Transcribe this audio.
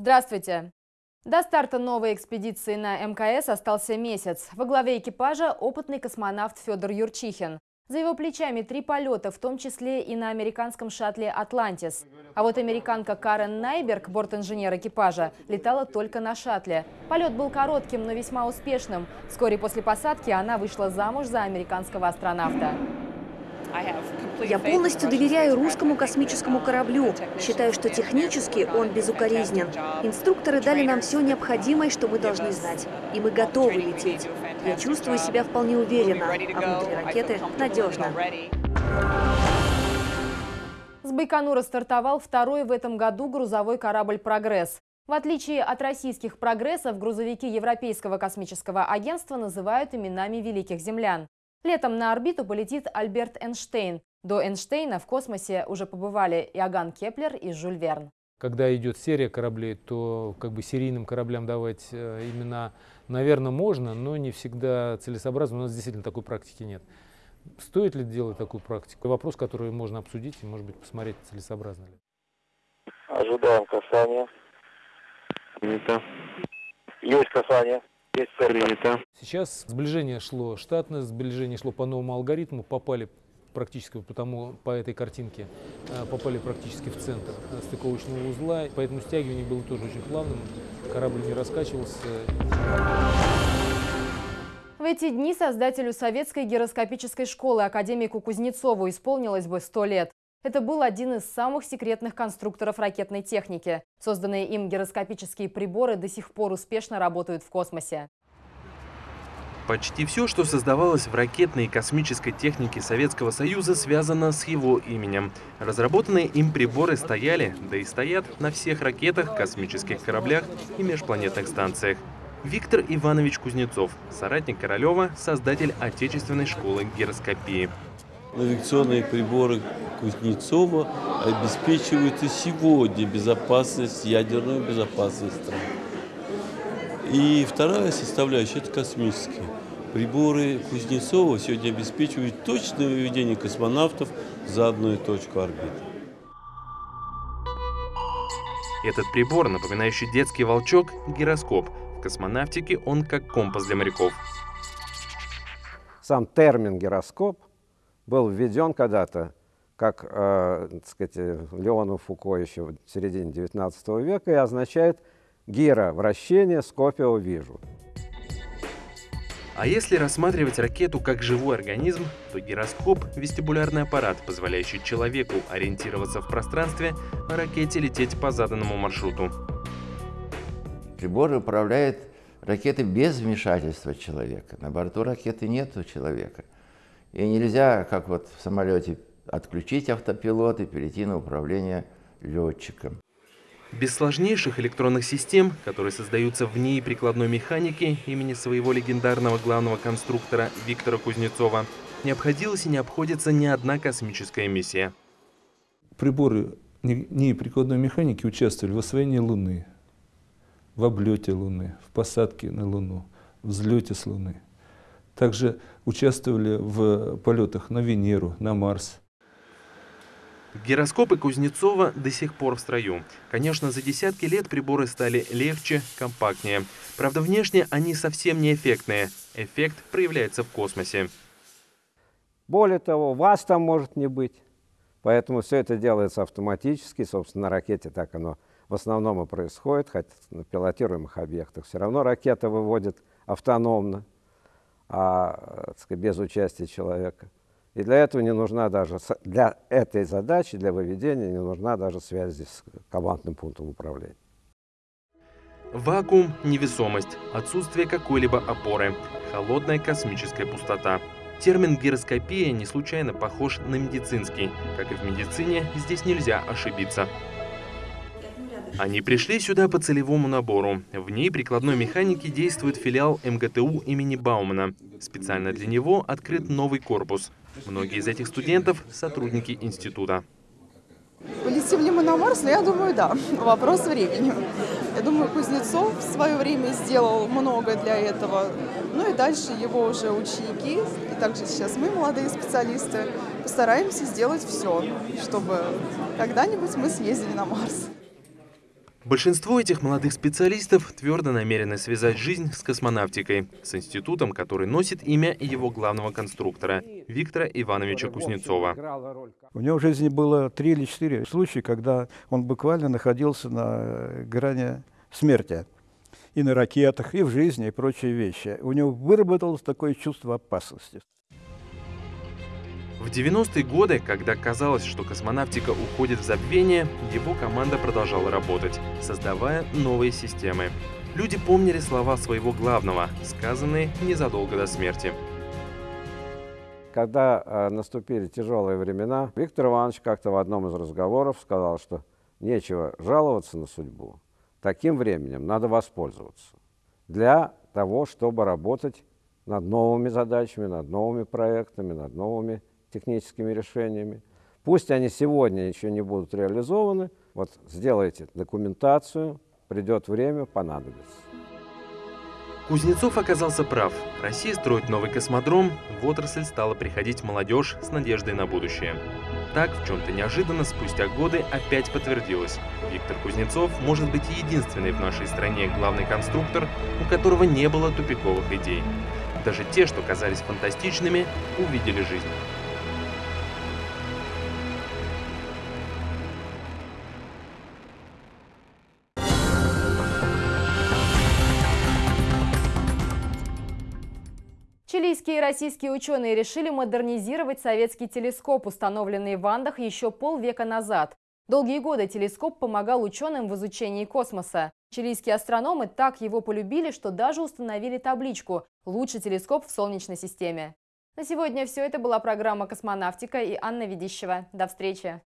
Здравствуйте! До старта новой экспедиции на МКС остался месяц. Во главе экипажа опытный космонавт Федор Юрчихин. За его плечами три полета, в том числе и на американском шаттле «Атлантис». А вот американка Карен Найберг, борт-инженер экипажа, летала только на шаттле. Полет был коротким, но весьма успешным. Вскоре после посадки она вышла замуж за американского астронавта. Я полностью доверяю русскому космическому кораблю. Считаю, что технически он безукоризнен. Инструкторы дали нам все необходимое, что мы должны знать. И мы готовы лететь. Я чувствую себя вполне уверенно, а внутри ракеты надежно. С Байконура стартовал второй в этом году грузовой корабль «Прогресс». В отличие от российских «Прогрессов», грузовики Европейского космического агентства называют именами великих землян. Летом на орбиту полетит Альберт Эйнштейн. До Эйнштейна в космосе уже побывали Иоганн Кеплер и Жюль Верн. Когда идет серия кораблей, то как бы серийным кораблям давать э, имена, наверное, можно, но не всегда целесообразно. У нас действительно такой практики нет. Стоит ли делать такую практику? Вопрос, который можно обсудить и, может быть, посмотреть, целесообразно ли. Ожидаем касания. Принято. Есть касание. Есть цель. Принято. Сейчас сближение шло штатное, сближение шло по новому алгоритму, попали практически по, тому, по этой картинке, э, попали практически в центр э, стыковочного узла, поэтому стягивание было тоже очень плавным, корабль не раскачивался. В эти дни создателю советской гироскопической школы академику Кузнецову исполнилось бы 100 лет. Это был один из самых секретных конструкторов ракетной техники. Созданные им гироскопические приборы до сих пор успешно работают в космосе. Почти все, что создавалось в ракетной и космической технике Советского Союза, связано с его именем. Разработанные им приборы стояли, да и стоят, на всех ракетах, космических кораблях и межпланетных станциях. Виктор Иванович Кузнецов, соратник Королева, создатель отечественной школы гироскопии. Навигационные приборы Кузнецова обеспечивают и сегодня безопасность, ядерную безопасность страны. И вторая составляющая – это космические. Приборы Кузнецова сегодня обеспечивают точное выведение космонавтов за одну точку орбиты. Этот прибор, напоминающий детский волчок – гироскоп. В космонавтике он как компас для моряков. Сам термин «гироскоп» был введен когда-то как, э, так сказать, Леону Фуко еще в середине XIX века и означает «гиро» – вращение, скопио – вижу. А если рассматривать ракету как живой организм, то гироскоп – вестибулярный аппарат, позволяющий человеку ориентироваться в пространстве, а ракете лететь по заданному маршруту. Прибор управляет ракетой без вмешательства человека. На борту ракеты нет человека. И нельзя, как вот в самолете, отключить автопилот и перейти на управление летчиком. Без сложнейших электронных систем, которые создаются в ней прикладной механики имени своего легендарного главного конструктора Виктора Кузнецова, не обходилась и не обходится ни одна космическая миссия. Приборы НИИ прикладной механики участвовали в освоении Луны, в облете Луны, в посадке на Луну, в взлете с Луны. Также участвовали в полетах на Венеру, на Марс. Гироскопы Кузнецова до сих пор в строю. Конечно, за десятки лет приборы стали легче, компактнее. Правда, внешне они совсем не эффектные. Эффект проявляется в космосе. Более того, вас там может не быть. Поэтому все это делается автоматически. Собственно, на ракете так оно в основном и происходит, хотя на пилотируемых объектах. Все равно ракета выводит автономно, а, сказать, без участия человека. И для этого не нужна даже, для этой задачи, для выведения, не нужна даже связь с командным пунктом управления. Вакуум – невесомость, отсутствие какой-либо опоры, холодная космическая пустота. Термин гироскопия не случайно похож на медицинский. Как и в медицине, здесь нельзя ошибиться. Они пришли сюда по целевому набору. В ней прикладной механики действует филиал МГТУ имени Баумана. Специально для него открыт новый корпус. Многие из этих студентов – сотрудники института. Полетим ли мы на Марс? Ну, я думаю, да. Вопрос времени. Я думаю, Кузнецов в свое время сделал много для этого. Ну и дальше его уже ученики, и также сейчас мы, молодые специалисты, постараемся сделать все, чтобы когда-нибудь мы съездили на Марс. Большинство этих молодых специалистов твердо намерены связать жизнь с космонавтикой, с институтом, который носит имя его главного конструктора – Виктора Ивановича Кузнецова. У него в жизни было три или четыре случая, когда он буквально находился на грани смерти. И на ракетах, и в жизни, и прочие вещи. У него выработалось такое чувство опасности. В 90-е годы, когда казалось, что космонавтика уходит в забвение, его команда продолжала работать, создавая новые системы. Люди помнили слова своего главного, сказанные незадолго до смерти. Когда э, наступили тяжелые времена, Виктор Иванович как-то в одном из разговоров сказал, что нечего жаловаться на судьбу. Таким временем надо воспользоваться для того, чтобы работать над новыми задачами, над новыми проектами, над новыми техническими решениями. Пусть они сегодня еще не будут реализованы, вот сделайте документацию, придет время, понадобится. Кузнецов оказался прав. Россия строит новый космодром, в отрасль стала приходить молодежь с надеждой на будущее. Так, в чем-то неожиданно, спустя годы опять подтвердилось. Виктор Кузнецов может быть единственный в нашей стране главный конструктор, у которого не было тупиковых идей. Даже те, что казались фантастичными, увидели жизнь. Чилийские и российские ученые решили модернизировать советский телескоп, установленный в Андах еще полвека назад. Долгие годы телескоп помогал ученым в изучении космоса. Чилийские астрономы так его полюбили, что даже установили табличку «Лучший телескоп в Солнечной системе». На сегодня все. Это была программа «Космонавтика» и Анна Ведищева. До встречи!